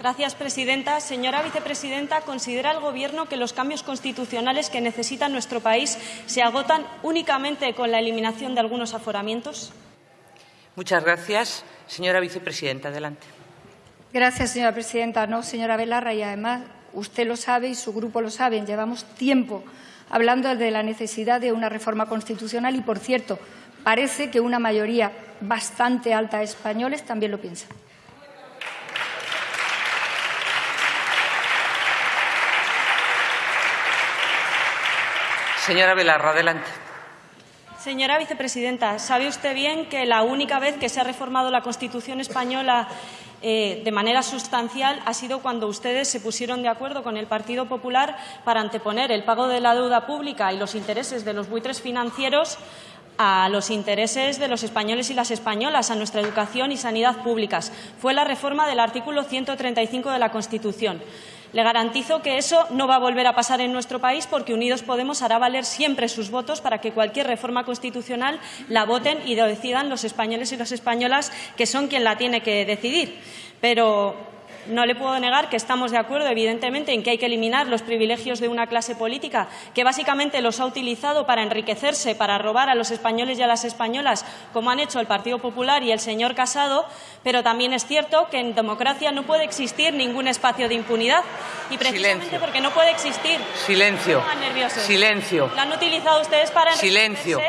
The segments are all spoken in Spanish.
Gracias, presidenta. Señora vicepresidenta, ¿considera el Gobierno que los cambios constitucionales que necesita nuestro país se agotan únicamente con la eliminación de algunos aforamientos? Muchas gracias. Señora vicepresidenta, adelante. Gracias, señora presidenta. No, señora Belarra, y además usted lo sabe y su grupo lo saben. Llevamos tiempo hablando de la necesidad de una reforma constitucional y, por cierto, parece que una mayoría bastante alta de españoles también lo piensa. Señora Belarra, adelante. Señora vicepresidenta, sabe usted bien que la única vez que se ha reformado la Constitución española eh, de manera sustancial ha sido cuando ustedes se pusieron de acuerdo con el Partido Popular para anteponer el pago de la deuda pública y los intereses de los buitres financieros a los intereses de los españoles y las españolas, a nuestra educación y sanidad públicas. Fue la reforma del artículo 135 de la Constitución. Le garantizo que eso no va a volver a pasar en nuestro país porque Unidos Podemos hará valer siempre sus votos para que cualquier reforma constitucional la voten y lo decidan los españoles y las españolas, que son quien la tiene que decidir. Pero no le puedo negar que estamos de acuerdo, evidentemente, en que hay que eliminar los privilegios de una clase política que básicamente los ha utilizado para enriquecerse, para robar a los españoles y a las españolas, como han hecho el Partido Popular y el señor Casado, pero también es cierto que en democracia no puede existir ningún espacio de impunidad. Y precisamente Silencio. porque no puede existir. Silencio. Silencio. Lo han utilizado ustedes para Silencio.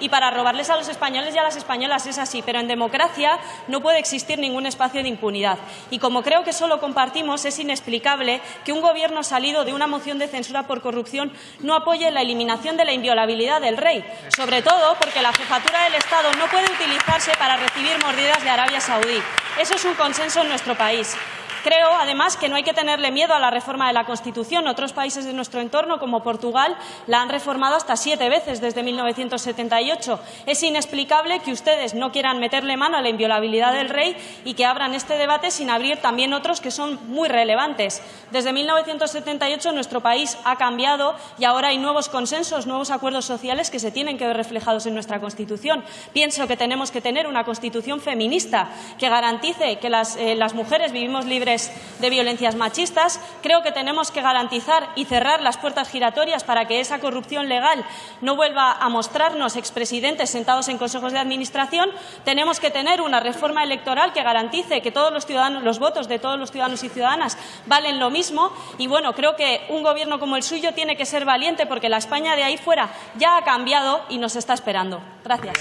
Y para robarles a los españoles y a las españolas es así, pero en democracia no puede existir ningún espacio de impunidad. Y como creo que eso lo compartimos, es inexplicable que un Gobierno salido de una moción de censura por corrupción no apoye la eliminación de la inviolabilidad del rey, sobre todo porque la jefatura del Estado no puede utilizarse para recibir mordidas de Arabia Saudí. Eso es un consenso en nuestro país. Creo, además, que no hay que tenerle miedo a la reforma de la Constitución. Otros países de nuestro entorno, como Portugal, la han reformado hasta siete veces desde 1978. Es inexplicable que ustedes no quieran meterle mano a la inviolabilidad del rey y que abran este debate sin abrir también otros que son muy relevantes. Desde 1978 nuestro país ha cambiado y ahora hay nuevos consensos, nuevos acuerdos sociales que se tienen que ver reflejados en nuestra Constitución. Pienso que tenemos que tener una Constitución feminista que garantice que las, eh, mujeres vivimos libres de violencias machistas. Creo que tenemos que garantizar y cerrar las puertas giratorias para que esa corrupción legal no vuelva a mostrarnos expresidentes sentados en consejos de administración. Tenemos que tener una reforma electoral que garantice que todos los ciudadanos, los votos de todos los ciudadanos y ciudadanas valen lo mismo. Y bueno, creo que un gobierno como el suyo tiene que ser valiente porque la España de ahí fuera ya ha cambiado y nos está esperando. Gracias.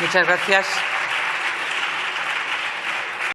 Muchas gracias.